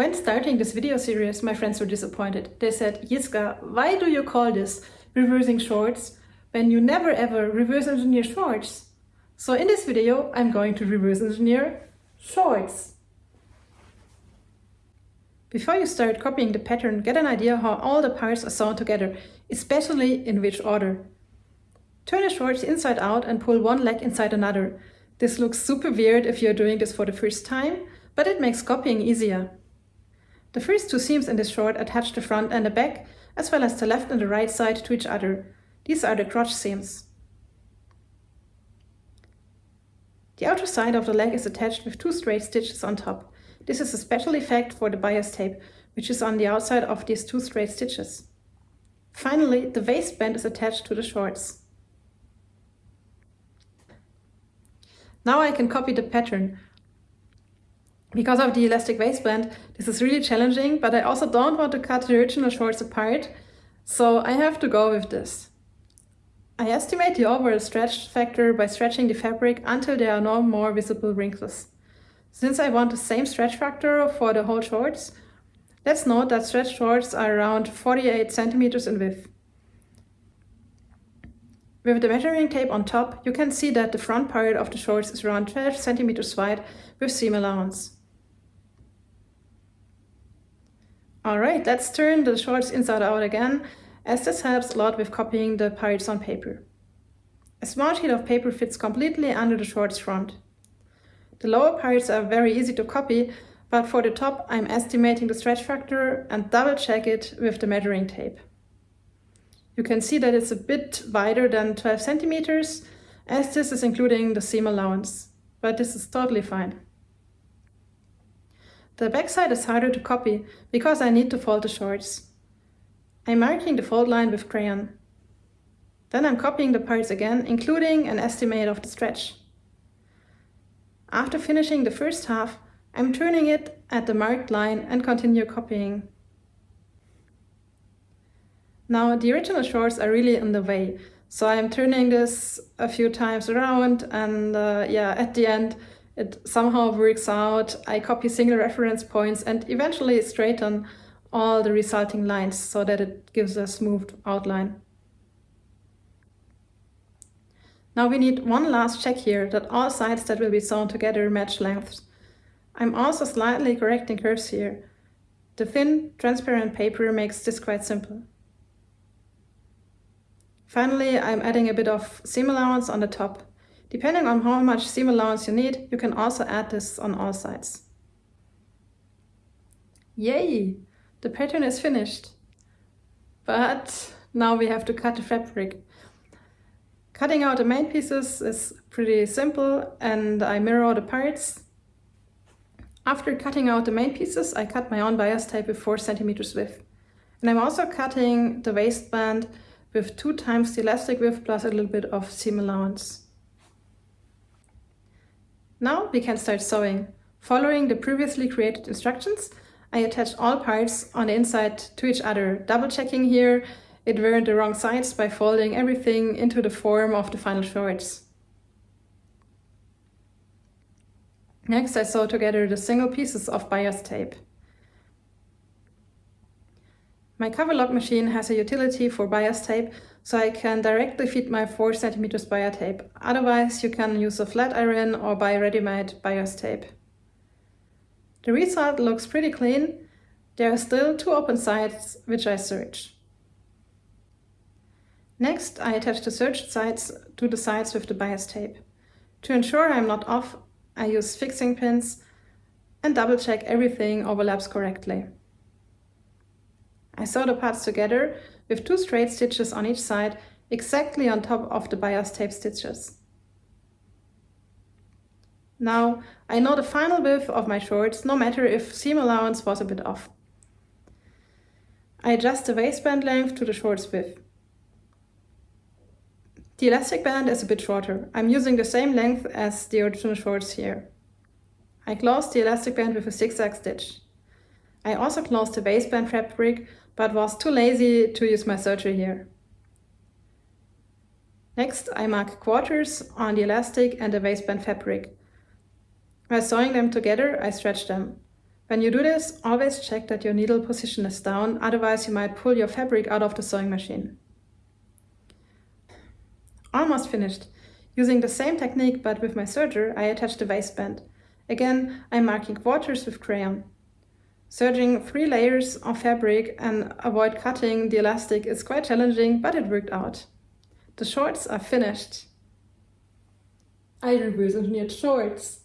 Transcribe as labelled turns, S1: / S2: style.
S1: When starting this video series, my friends were disappointed. They said, Jiska, why do you call this reversing shorts when you never ever reverse engineer shorts? So in this video, I'm going to reverse engineer shorts. Before you start copying the pattern, get an idea how all the parts are sewn together, especially in which order. Turn the shorts inside out and pull one leg inside another. This looks super weird if you're doing this for the first time, but it makes copying easier. The first two seams in this short attach the front and the back, as well as the left and the right side to each other. These are the crotch seams. The outer side of the leg is attached with two straight stitches on top. This is a special effect for the bias tape, which is on the outside of these two straight stitches. Finally, the waistband is attached to the shorts. Now I can copy the pattern. Because of the elastic waistband, this is really challenging, but I also don't want to cut the original shorts apart, so I have to go with this. I estimate the overall stretch factor by stretching the fabric until there are no more visible wrinkles. Since I want the same stretch factor for the whole shorts, let's note that stretch shorts are around 48 centimeters in width. With the measuring tape on top, you can see that the front part of the shorts is around 12 centimeters wide with seam allowance. Alright, let's turn the shorts inside out again, as this helps a lot with copying the parts on paper. A small sheet of paper fits completely under the shorts front. The lower parts are very easy to copy, but for the top I'm estimating the stretch factor and double check it with the measuring tape. You can see that it's a bit wider than 12 centimeters, as this is including the seam allowance, but this is totally fine. The backside is harder to copy because I need to fold the shorts. I'm marking the fold line with crayon. Then I'm copying the parts again, including an estimate of the stretch. After finishing the first half, I'm turning it at the marked line and continue copying. Now the original shorts are really in the way, so I'm turning this a few times around and uh, yeah, at the end it somehow works out. I copy single reference points and eventually straighten all the resulting lines so that it gives a smooth outline. Now we need one last check here that all sides that will be sewn together match lengths. I'm also slightly correcting curves here. The thin, transparent paper makes this quite simple. Finally, I'm adding a bit of seam allowance on the top. Depending on how much seam allowance you need, you can also add this on all sides. Yay! The pattern is finished. But now we have to cut the fabric. Cutting out the main pieces is pretty simple and I mirror all the parts. After cutting out the main pieces, I cut my own bias tape with 4 centimeters width. And I'm also cutting the waistband with 2 times the elastic width plus a little bit of seam allowance. Now we can start sewing. Following the previously created instructions, I attached all parts on the inside to each other, double checking here it weren't the wrong sides by folding everything into the form of the final shorts. Next I sew together the single pieces of bias tape. My cover lock machine has a utility for bias tape, so I can directly feed my 4 cm bias tape. Otherwise, you can use a flat iron or buy ready-made bias tape. The result looks pretty clean. There are still two open sides, which I serge. Next, I attach the serged sides to the sides with the bias tape. To ensure I'm not off, I use fixing pins and double check everything overlaps correctly. I sew the parts together with two straight stitches on each side exactly on top of the bias tape stitches. Now, I know the final width of my shorts, no matter if seam allowance was a bit off. I adjust the waistband length to the shorts width. The elastic band is a bit shorter. I'm using the same length as the original shorts here. I close the elastic band with a zigzag stitch. I also closed the waistband fabric but was too lazy to use my serger here. Next, I mark quarters on the elastic and the waistband fabric. By sewing them together, I stretch them. When you do this, always check that your needle position is down, otherwise you might pull your fabric out of the sewing machine. Almost finished. Using the same technique but with my serger, I attach the waistband. Again, I'm marking quarters with crayon. Serging three layers of fabric and avoid cutting the elastic is quite challenging, but it worked out. The shorts are finished. I reverse engineered shorts.